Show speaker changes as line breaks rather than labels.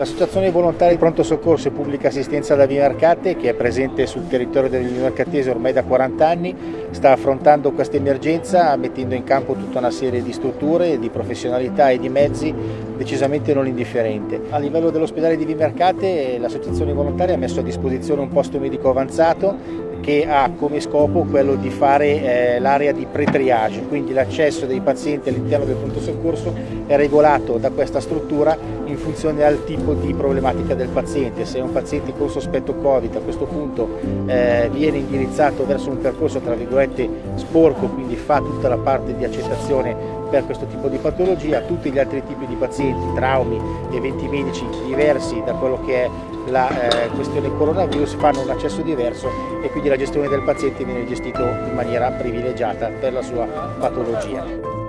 L'associazione volontari pronto soccorso e pubblica assistenza da Vimercate, che è presente sul territorio del Vimercatese ormai da 40 anni, sta affrontando questa emergenza mettendo in campo tutta una serie di strutture, di professionalità e di mezzi decisamente non indifferente. A livello dell'ospedale di Vimercate l'associazione volontaria ha messo a disposizione un posto medico avanzato che ha come scopo quello di fare eh, l'area di pre-triage, quindi l'accesso dei pazienti all'interno del pronto soccorso è regolato da questa struttura in funzione al tipo di problematica del paziente. Se un paziente con sospetto Covid a questo punto eh, viene indirizzato verso un percorso tra virgolette sporco, quindi fa tutta la parte di accettazione per questo tipo di patologia, tutti gli altri tipi di pazienti, traumi, eventi medici diversi da quello che è la eh, questione coronavirus fanno un accesso diverso e quindi la gestione del paziente viene gestita in maniera privilegiata per la sua patologia.